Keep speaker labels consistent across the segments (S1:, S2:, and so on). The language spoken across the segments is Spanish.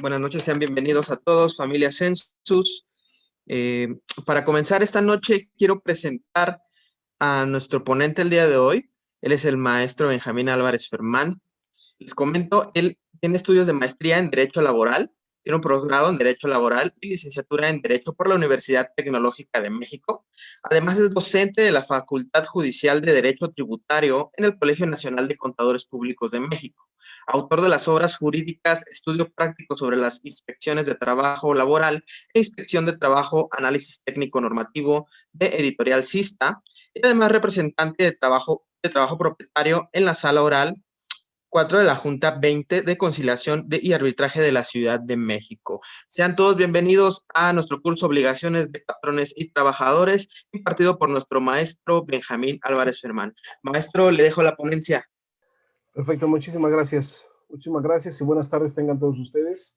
S1: Buenas noches, sean bienvenidos a todos, familia Census. Eh, para comenzar esta noche, quiero presentar a nuestro ponente el día de hoy. Él es el maestro Benjamín Álvarez Fermán. Les comento, él tiene estudios de maestría en Derecho Laboral, tiene un posgrado en Derecho Laboral y licenciatura en Derecho por la Universidad Tecnológica de México. Además es docente de la Facultad Judicial de Derecho Tributario en el Colegio Nacional de Contadores Públicos de México. Autor de las obras jurídicas Estudio Práctico sobre las Inspecciones de Trabajo Laboral e Inspección de Trabajo, Análisis Técnico Normativo de Editorial Sista y además representante de trabajo, de trabajo propietario en la sala oral 4 de la Junta 20 de Conciliación y Arbitraje de la Ciudad de México. Sean todos bienvenidos a nuestro curso Obligaciones de Patrones y Trabajadores, impartido por nuestro maestro Benjamín Álvarez Fermán. Maestro, le dejo la ponencia.
S2: Perfecto, muchísimas gracias. Muchísimas gracias y buenas tardes tengan todos ustedes.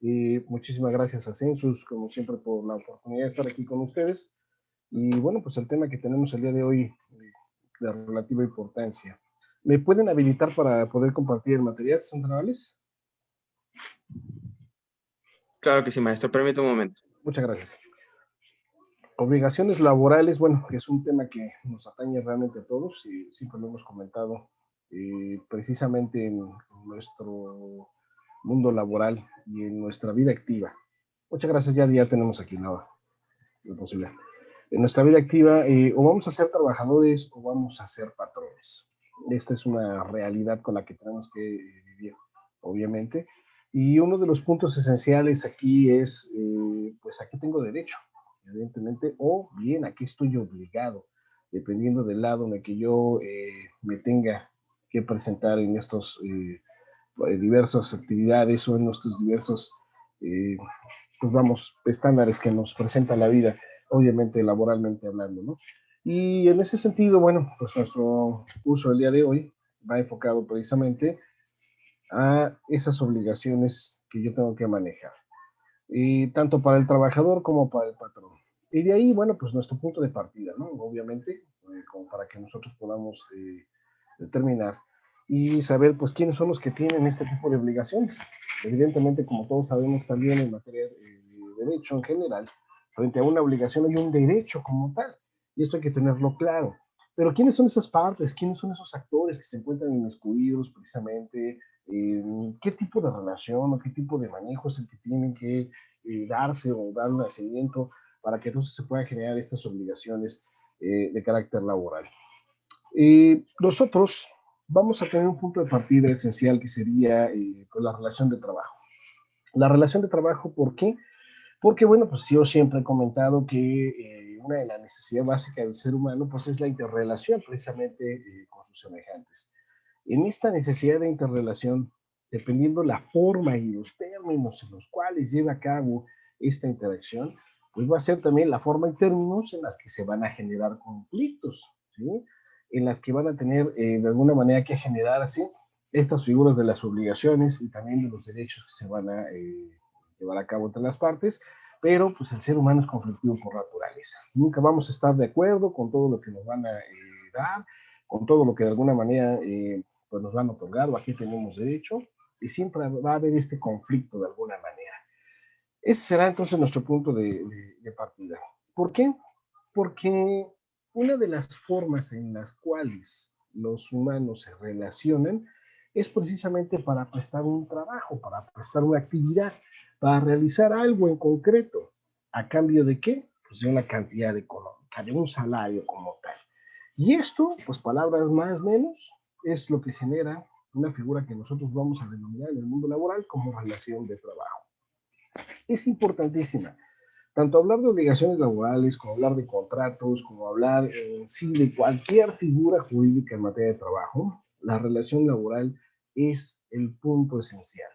S2: Y muchísimas gracias a Census, como siempre, por la oportunidad de estar aquí con ustedes. Y bueno, pues el tema que tenemos el día de hoy de relativa importancia. ¿Me pueden habilitar para poder compartir el material centrales?
S1: Claro que sí, maestro. Permítame un momento.
S2: Muchas gracias. Obligaciones laborales, bueno, es un tema que nos atañe realmente a todos y siempre lo hemos comentado eh, precisamente en nuestro mundo laboral y en nuestra vida activa. Muchas gracias, ya, ya tenemos aquí la, la posibilidad. En nuestra vida activa, eh, o vamos a ser trabajadores o vamos a ser patrones. Esta es una realidad con la que tenemos que vivir, obviamente. Y uno de los puntos esenciales aquí es, eh, pues, ¿a qué tengo derecho? Evidentemente, o bien, ¿a qué estoy obligado? Dependiendo del lado en el que yo eh, me tenga que presentar en estos eh, diversas actividades o en nuestros diversos, pues vamos, estándares que nos presenta la vida, obviamente laboralmente hablando, ¿no? Y en ese sentido, bueno, pues nuestro curso del día de hoy va enfocado precisamente a esas obligaciones que yo tengo que manejar, y tanto para el trabajador como para el patrón. Y de ahí, bueno, pues nuestro punto de partida, ¿no? Obviamente, eh, como para que nosotros podamos eh, determinar y saber, pues, quiénes son los que tienen este tipo de obligaciones. Evidentemente, como todos sabemos también en materia de derecho en general, frente a una obligación hay un derecho como tal y esto hay que tenerlo claro. Pero ¿quiénes son esas partes? ¿Quiénes son esos actores que se encuentran inmiscuidos precisamente? ¿Qué tipo de relación o qué tipo de manejo es el que tienen que eh, darse o dar nacimiento para que entonces se puedan generar estas obligaciones eh, de carácter laboral? Nosotros vamos a tener un punto de partida esencial que sería eh, pues la relación de trabajo. La relación de trabajo, ¿por qué? Porque, bueno, pues yo siempre he comentado que una de las necesidades básicas del ser humano, pues es la interrelación precisamente eh, con sus semejantes. En esta necesidad de interrelación, dependiendo la forma y los términos en los cuales lleva a cabo esta interacción, pues va a ser también la forma y términos en las que se van a generar conflictos, ¿sí? En las que van a tener eh, de alguna manera que generar así estas figuras de las obligaciones y también de los derechos que se van a eh, llevar a cabo entre las partes, pero pues el ser humano es conflictivo por naturaleza. Nunca vamos a estar de acuerdo con todo lo que nos van a eh, dar, con todo lo que de alguna manera eh, pues nos van a otorgar o aquí tenemos derecho, y siempre va a haber este conflicto de alguna manera. Ese será entonces nuestro punto de partida. ¿Por qué? Porque una de las formas en las cuales los humanos se relacionan es precisamente para prestar un trabajo, para prestar una actividad para realizar algo en concreto. ¿A cambio de qué? Pues de una cantidad económica, de un salario como tal. Y esto, pues palabras más menos, es lo que genera una figura que nosotros vamos a denominar en el mundo laboral como relación de trabajo. Es importantísima. Tanto hablar de obligaciones laborales, como hablar de contratos, como hablar en sí de cualquier figura jurídica en materia de trabajo, la relación laboral es el punto esencial.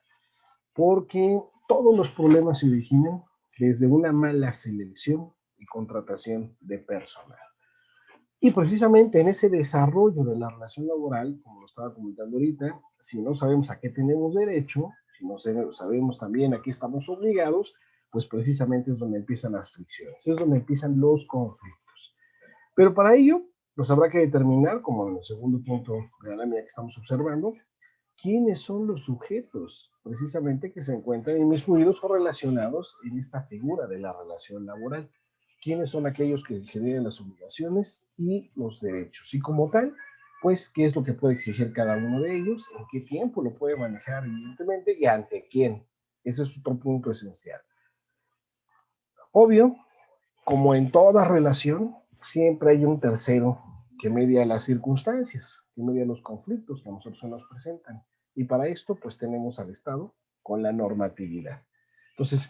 S2: Porque todos los problemas se originan desde una mala selección y contratación de personal. Y precisamente en ese desarrollo de la relación laboral, como lo estaba comentando ahorita, si no sabemos a qué tenemos derecho, si no sabemos también a qué estamos obligados, pues precisamente es donde empiezan las fricciones, es donde empiezan los conflictos. Pero para ello, pues habrá que determinar, como en el segundo punto de la lámina que estamos observando, quiénes son los sujetos precisamente que se encuentran inmiscuidos o relacionados en esta figura de la relación laboral. ¿Quiénes son aquellos que generan las obligaciones y los derechos? Y como tal, pues, ¿qué es lo que puede exigir cada uno de ellos? ¿En qué tiempo lo puede manejar, evidentemente? ¿Y ante quién? Ese es otro punto esencial. Obvio, como en toda relación, siempre hay un tercero que media las circunstancias, que media los conflictos que a nosotros se nos presentan. Y para esto, pues tenemos al Estado con la normatividad. Entonces,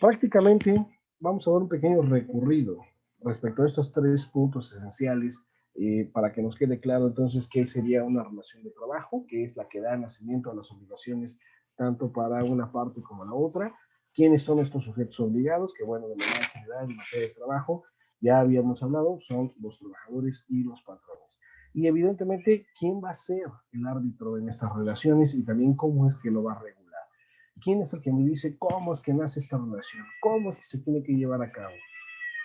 S2: prácticamente vamos a dar un pequeño recorrido respecto a estos tres puntos esenciales eh, para que nos quede claro entonces qué sería una relación de trabajo, que es la que da nacimiento a las obligaciones tanto para una parte como la otra, quiénes son estos sujetos obligados, que bueno, de manera general en materia de trabajo, ya habíamos hablado, son los trabajadores y los patrones. Y evidentemente, ¿quién va a ser el árbitro en estas relaciones y también cómo es que lo va a regular? ¿Quién es el que me dice cómo es que nace esta relación? ¿Cómo es que se tiene que llevar a cabo?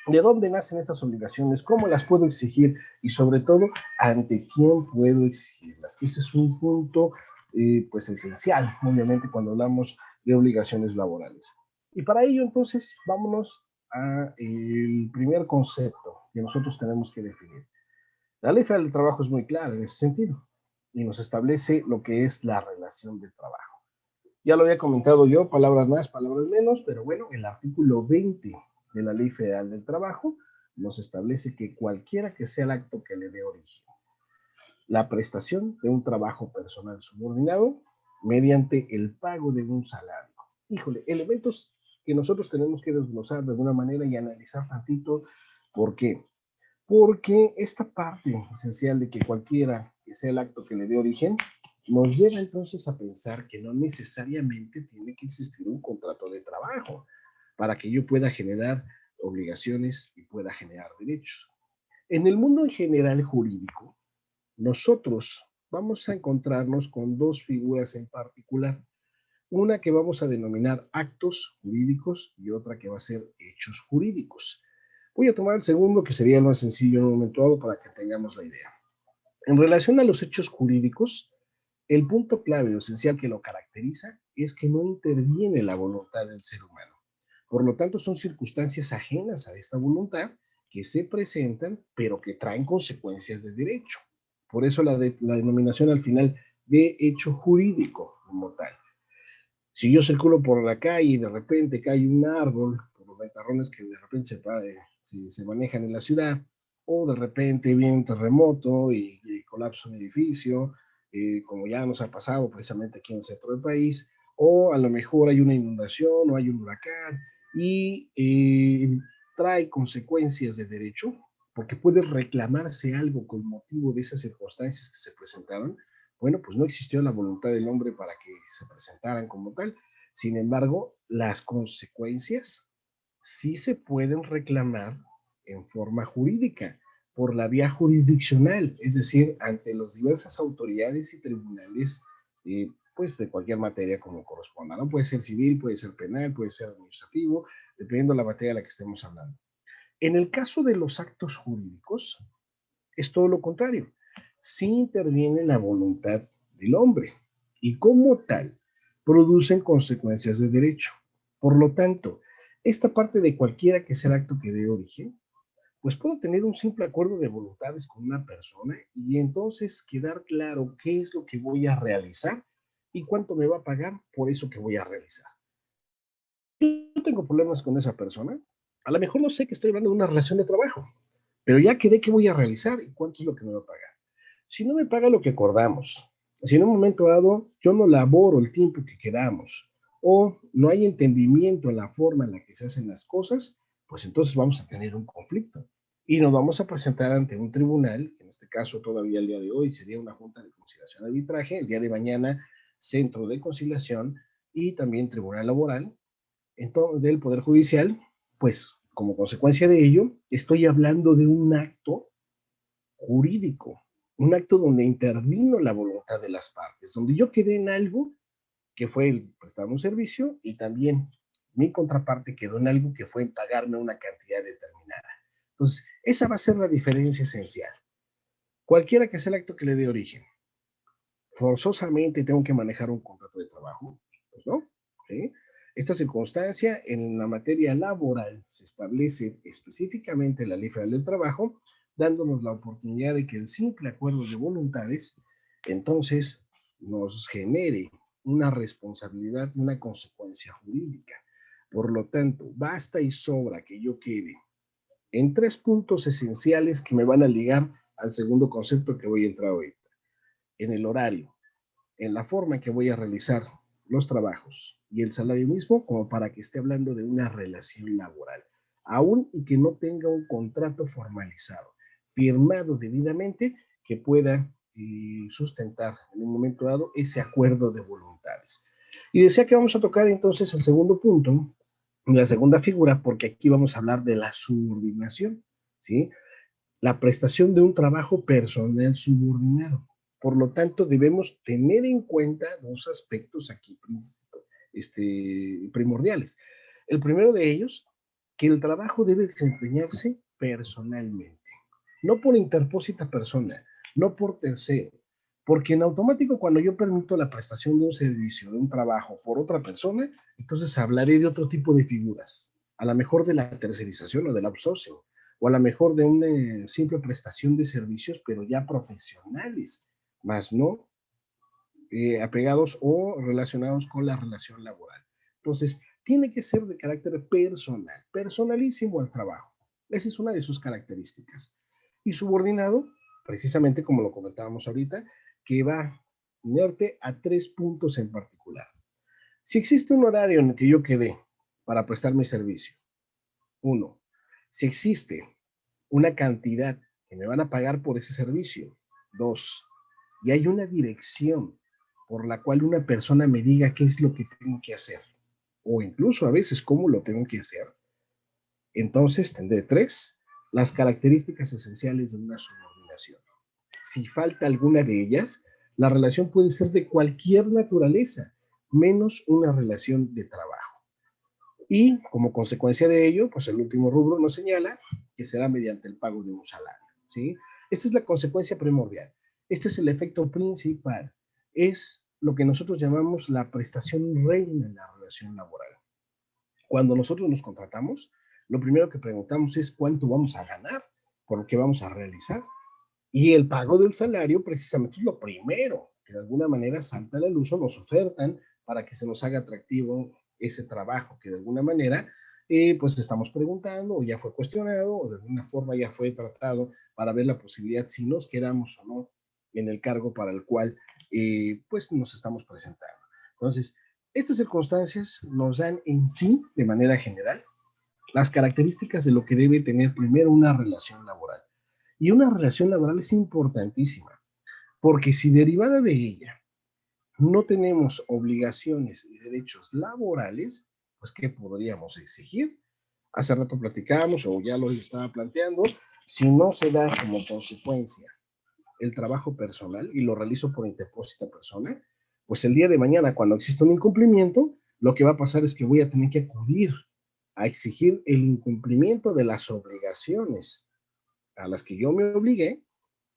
S2: ¿De dónde nacen estas obligaciones? ¿Cómo las puedo exigir? Y sobre todo, ¿ante quién puedo exigirlas? Ese es un punto eh, pues esencial, obviamente, cuando hablamos de obligaciones laborales. Y para ello, entonces, vámonos al primer concepto que nosotros tenemos que definir. La ley federal del trabajo es muy clara en ese sentido y nos establece lo que es la relación de trabajo. Ya lo había comentado yo, palabras más, palabras menos, pero bueno, el artículo 20 de la Ley Federal del Trabajo nos establece que cualquiera que sea el acto que le dé origen, la prestación de un trabajo personal subordinado mediante el pago de un salario. Híjole, elementos que nosotros tenemos que desglosar de alguna manera y analizar tantito. ¿Por qué? Porque esta parte esencial de que cualquiera que sea el acto que le dé origen, nos lleva entonces a pensar que no necesariamente tiene que existir un contrato de trabajo para que yo pueda generar obligaciones y pueda generar derechos. En el mundo en general jurídico, nosotros vamos a encontrarnos con dos figuras en particular. Una que vamos a denominar actos jurídicos y otra que va a ser hechos jurídicos. Voy a tomar el segundo, que sería lo más sencillo en un momento dado para que tengamos la idea. En relación a los hechos jurídicos, el punto clave o esencial que lo caracteriza es que no interviene la voluntad del ser humano. Por lo tanto, son circunstancias ajenas a esta voluntad que se presentan, pero que traen consecuencias de derecho. Por eso la, denominación al final de hecho jurídico como tal. Si yo circulo por la calle y de repente cae un árbol, por los ventarrones que de repente se, se, manejan en la ciudad, o de repente viene un terremoto y, colapsa un edificio, eh, como ya nos ha pasado precisamente aquí en el centro del país, o a lo mejor hay una inundación o hay un huracán, y eh, trae consecuencias de derecho, porque puede reclamarse algo con motivo de esas circunstancias que se presentaron, bueno, pues no existió la voluntad del hombre para que se presentaran como tal. Sin embargo, las consecuencias sí se pueden reclamar en forma jurídica, por la vía jurisdiccional, es decir, ante las diversas autoridades y tribunales eh, pues de cualquier materia como corresponda, ¿no? Puede ser civil, puede ser penal, puede ser administrativo, dependiendo de la materia de la que estemos hablando. En el caso de los actos jurídicos, es todo lo contrario. Sí interviene la voluntad del hombre y como tal producen consecuencias de derecho. Por lo tanto, esta parte de cualquiera que sea el acto que dé origen, pues puedo tener un simple acuerdo de voluntades con una persona y entonces quedar claro qué es lo que voy a realizar y cuánto me va a pagar por eso que voy a realizar. Yo tengo problemas con esa persona. A lo mejor no sé que estoy hablando de una relación de trabajo, pero ya quedé qué voy a realizar y cuánto es lo que me va a pagar. Si no me paga lo que acordamos, si en un momento dado yo no laboro el tiempo que queramos o no hay entendimiento en la forma en la que se hacen las cosas, pues entonces vamos a tener un conflicto y nos vamos a presentar ante un tribunal, en este caso todavía el día de hoy sería una junta de conciliación de arbitraje, el día de mañana Centro de Conciliación y también Tribunal Laboral entonces, del Poder Judicial, pues como consecuencia de ello, estoy hablando de un acto jurídico, un acto donde intervino la voluntad de las partes, donde yo quedé en algo que fue el prestar un servicio y también mi contraparte quedó en algo que fue en pagarme una cantidad determinada. Entonces, esa va a ser la diferencia esencial. Cualquiera que sea el acto que le dé origen, forzosamente tengo que manejar un contrato de trabajo, pues no. Esta circunstancia en la materia laboral se establece específicamente en la Ley Federal del Trabajo, dándonos la oportunidad de que el simple acuerdo de voluntades entonces nos genere una responsabilidad una consecuencia jurídica. Por lo tanto, basta y sobra que yo quede en tres puntos esenciales que me van a ligar al segundo concepto que voy a entrar ahorita. En el horario, en la forma en que voy a realizar los trabajos y el salario mismo, como para que esté hablando de una relación laboral, aún y que no tenga un contrato formalizado, firmado debidamente, que pueda eh, sustentar en un momento dado ese acuerdo de voluntades. Y decía que vamos a tocar entonces el segundo punto, la segunda figura, porque aquí vamos a hablar de la subordinación, ¿sí? La prestación de un trabajo personal subordinado. Por lo tanto, debemos tener en cuenta dos aspectos aquí este, primordiales. El primero de ellos, que el trabajo debe desempeñarse personalmente, no por interpósita persona, no por tercero, porque en automático, cuando yo permito la prestación de un servicio, de un trabajo por otra persona, entonces hablaré de otro tipo de figuras. A lo mejor de la tercerización o del outsourcing, o a lo mejor de una simple prestación de servicios, pero ya profesionales, más no eh, apegados o relacionados con la relación laboral. Entonces, tiene que ser de carácter personal, personalísimo al trabajo. Esa es una de sus características. Y subordinado, precisamente como lo comentábamos ahorita, que va unirte a tres puntos en particular. Si existe un horario en el que yo quedé para prestar mi servicio, uno, si existe una cantidad que me van a pagar por ese servicio, dos, y hay una dirección por la cual una persona me diga qué es lo que tengo que hacer, o incluso a veces cómo lo tengo que hacer, entonces tendré tres, las características esenciales de una subordinación si falta alguna de ellas, la relación puede ser de cualquier naturaleza, menos una relación de trabajo. Y como consecuencia de ello, pues el último rubro nos señala que será mediante el pago de un salario. ¿sí? Esta es la consecuencia primordial. Este es el efecto principal. Es lo que nosotros llamamos la prestación reina en la relación laboral. Cuando nosotros nos contratamos, lo primero que preguntamos es cuánto vamos a ganar por lo que vamos a realizar. Y el pago del salario precisamente es lo primero, que de alguna manera salta a la luz o nos ofertan para que se nos haga atractivo ese trabajo, que de alguna manera eh, pues estamos preguntando o ya fue cuestionado o de alguna forma ya fue tratado para ver la posibilidad si nos quedamos o no en el cargo para el cual eh, pues nos estamos presentando. Entonces, estas circunstancias nos dan en sí, de manera general, las características de lo que debe tener primero una relación laboral. Y una relación laboral es importantísima, porque si derivada de ella no tenemos obligaciones y derechos laborales, pues ¿qué podríamos exigir? Hace rato platicábamos, o ya lo estaba planteando, si no se da como consecuencia el trabajo personal y lo realizo por interpósita persona, pues el día de mañana, cuando exista un incumplimiento, lo que va a pasar es que voy a tener que acudir a exigir el incumplimiento de las obligaciones a las que yo me obligué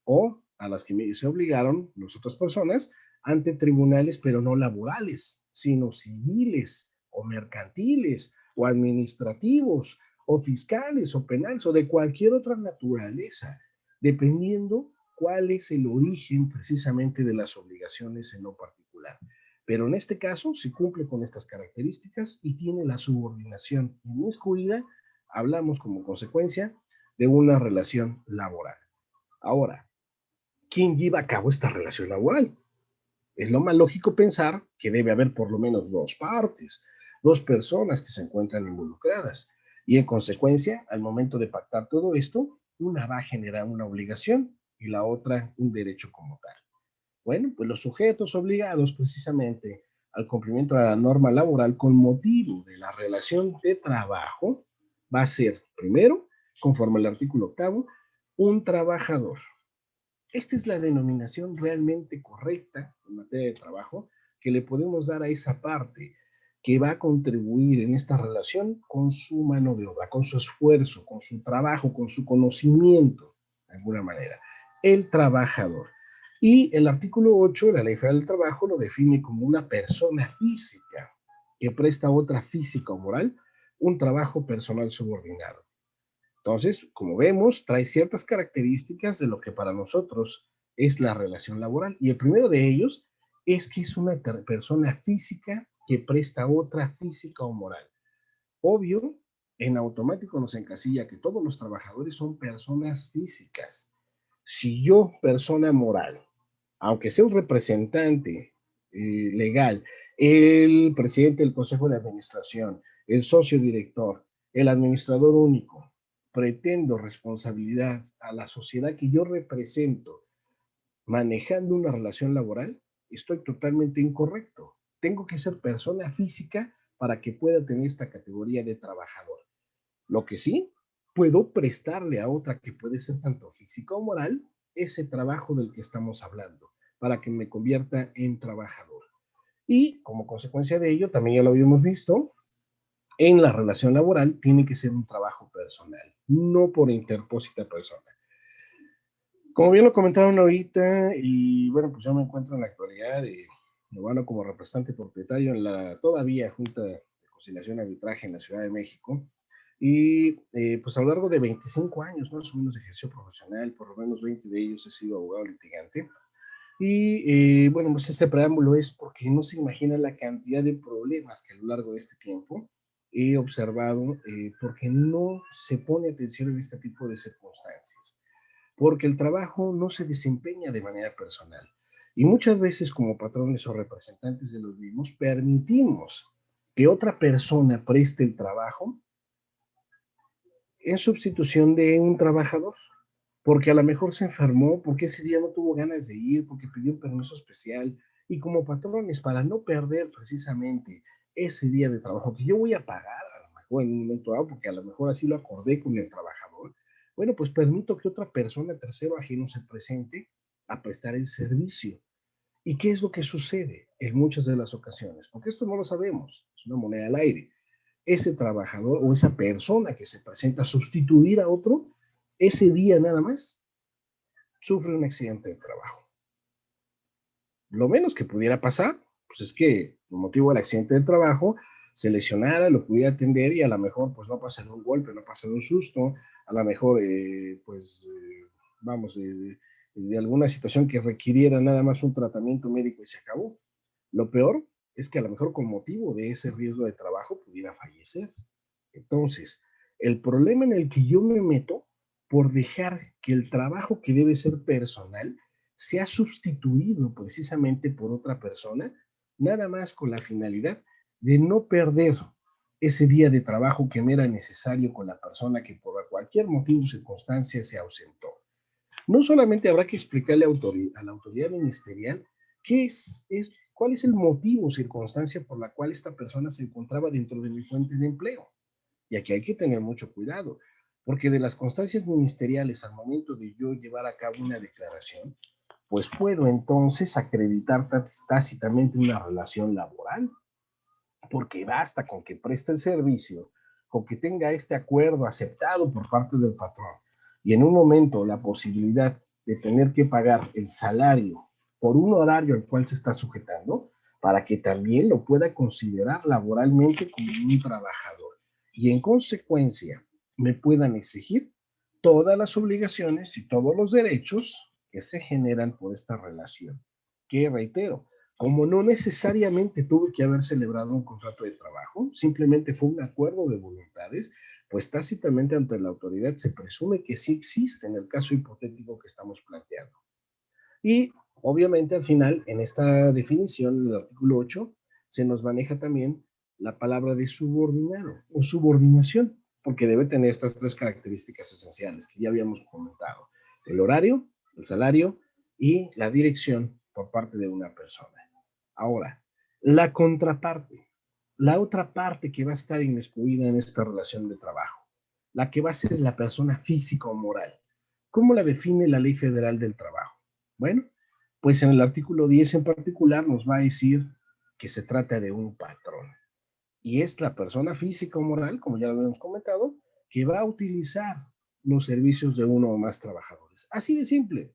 S2: o a las que me, se obligaron las otras personas ante tribunales, pero no laborales, sino civiles o mercantiles o administrativos o fiscales o penales o de cualquier otra naturaleza, dependiendo cuál es el origen precisamente de las obligaciones en lo particular. Pero en este caso, si cumple con estas características y tiene la subordinación inmiscuida, hablamos como consecuencia de una relación laboral. Ahora, ¿quién lleva a cabo esta relación laboral? Es lo más lógico pensar que debe haber por lo menos dos partes, dos personas que se encuentran involucradas. Y en consecuencia, al momento de pactar todo esto, una va a generar una obligación y la otra un derecho como tal. Bueno, pues los sujetos obligados precisamente al cumplimiento de la norma laboral con motivo de la relación de trabajo va a ser, primero, conforme al artículo octavo, un trabajador. Esta es la denominación realmente correcta en materia de trabajo que le podemos dar a esa parte que va a contribuir en esta relación con su mano de obra, con su esfuerzo, con su trabajo, con su conocimiento, de alguna manera. El trabajador. Y el artículo 8 de la Ley Federal del Trabajo lo define como una persona física que presta otra física o moral un trabajo personal subordinado. Entonces, como vemos, trae ciertas características de lo que para nosotros es la relación laboral. Y el primero de ellos es que es una persona física que presta otra física o moral. Obvio, en automático nos encasilla que todos los trabajadores son personas físicas. Si yo, persona moral, aunque sea un representante eh, legal, el presidente del Consejo de Administración, el socio director, el administrador único, pretendo responsabilidad a la sociedad que yo represento manejando una relación laboral, estoy totalmente incorrecto. Tengo que ser persona física para que pueda tener esta categoría de trabajador. Lo que sí, puedo prestarle a otra que puede ser tanto física o moral ese trabajo del que estamos hablando, para que me convierta en trabajador. Y como consecuencia de ello, también ya lo habíamos visto, en la relación laboral tiene que ser un trabajo personal, no por interpósita persona. Como bien lo comentaron ahorita, y bueno, pues yo me encuentro en la actualidad de bueno, como representante propietario en la todavía Junta de Conciliación y Arbitraje en la Ciudad de México, y eh, pues a lo largo de 25 años, más o menos, de ejercicio profesional, por lo menos 20 de ellos he sido abogado litigante. Y eh, bueno, pues ese preámbulo es porque no se imagina la cantidad de problemas que a lo largo de este tiempo he observado, eh, porque no se pone atención en este tipo de circunstancias. Porque el trabajo no se desempeña de manera personal. Y muchas veces como patrones o representantes de los mismos permitimos que otra persona preste el trabajo en sustitución de un trabajador, porque a lo mejor se enfermó, porque ese día no tuvo ganas de ir, porque pidió un permiso especial, y como patrones, para no perder precisamente ese día de trabajo que yo voy a pagar, a lo mejor en un momento dado, porque a lo mejor así lo acordé con el trabajador, bueno, pues permito que otra persona, tercero ajeno, se presente a prestar el servicio. ¿Y qué es lo que sucede en muchas de las ocasiones? Porque esto no lo sabemos, es una moneda al aire ese trabajador o esa persona que se presenta a sustituir a otro, ese día nada más, sufre un accidente de trabajo. Lo menos que pudiera pasar, pues es que el motivo del accidente de trabajo se lesionara, lo pudiera atender y a lo mejor pues no pasa un golpe, no pasa un susto, a lo mejor eh, pues eh, vamos, de alguna situación que requiriera nada más un tratamiento médico y se acabó. Lo peor es que a lo mejor con motivo de ese riesgo de trabajo pudiera fallecer. Entonces, el problema en el que yo me meto por dejar que el trabajo que debe ser personal sea sustituido precisamente por otra persona, nada más con la finalidad de no perder ese día de trabajo que me era necesario con la persona que por cualquier motivo o circunstancia se ausentó. No solamente habrá que explicarle a, la autoridad ministerial qué es, es ¿Cuál es el motivo o circunstancia por la cual esta persona se encontraba dentro de mi fuente de empleo? Y aquí hay que tener mucho cuidado, porque de las constancias ministeriales al momento de yo llevar a cabo una declaración, pues puedo entonces acreditar tácitamente una relación laboral, porque basta con que preste el servicio, con que tenga este acuerdo aceptado por parte del patrón, y en un momento la posibilidad de tener que pagar el salario por un horario al cual se está sujetando, para que también lo pueda considerar laboralmente como un trabajador. Y en consecuencia, me puedan exigir todas las obligaciones y todos los derechos que se generan por esta relación. Que reitero, como no necesariamente tuve que haber celebrado un contrato de trabajo, simplemente fue un acuerdo de voluntades, pues tácitamente ante la autoridad se presume que sí existe en el caso hipotético que estamos planteando. Y Obviamente, al final, en esta definición, en el artículo 8, se nos maneja también la palabra de subordinado o subordinación, porque debe tener estas tres características esenciales que ya habíamos comentado. El horario, el salario y la dirección por parte de una persona. Ahora, la contraparte, la otra parte que va a estar inmiscuida en esta relación de trabajo, la que va a ser la persona física o moral. ¿Cómo la define la Ley Federal del Trabajo? Bueno, pues en el artículo 10 en particular nos va a decir que se trata de un patrón. Y es la persona física o moral, como ya lo habíamos comentado, que va a utilizar los servicios de uno o más trabajadores. Así de simple.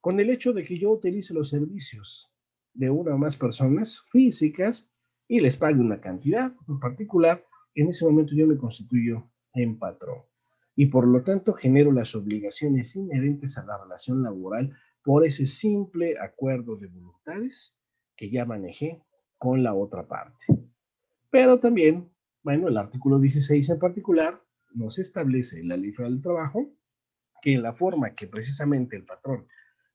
S2: con el hecho de que yo utilice los servicios de una o más personas físicas y les pague una cantidad en particular, en ese momento yo me constituyo en patrón. Y por lo tanto genero las obligaciones inherentes a la relación laboral por ese simple acuerdo de voluntades que ya manejé con la otra parte. Pero también, bueno, el artículo 16 en particular nos establece en la ley del trabajo que la forma que precisamente el patrón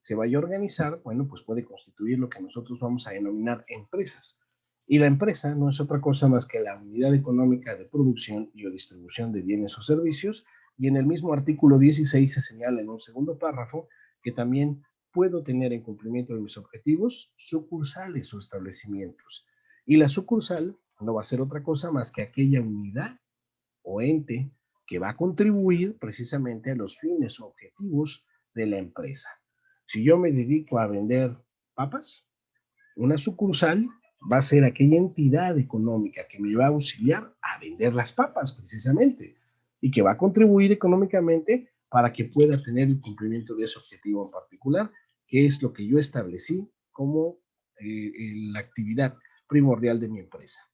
S2: se vaya a organizar, bueno, pues puede constituir lo que nosotros vamos a denominar empresas. Y la empresa no es otra cosa más que la unidad económica de producción y o distribución de bienes o servicios. Y en el mismo artículo 16 se señala en un segundo párrafo que también puedo tener en cumplimiento de mis objetivos sucursales o establecimientos. Y la sucursal no va a ser otra cosa más que aquella unidad o ente que va a contribuir precisamente a los fines o objetivos de la empresa. Si yo me dedico a vender papas, una sucursal va a ser aquella entidad económica que me va a auxiliar a vender las papas precisamente y que va a contribuir económicamente para que pueda tener el cumplimiento de ese objetivo en particular, que es lo que yo establecí como eh, la actividad primordial de mi empresa.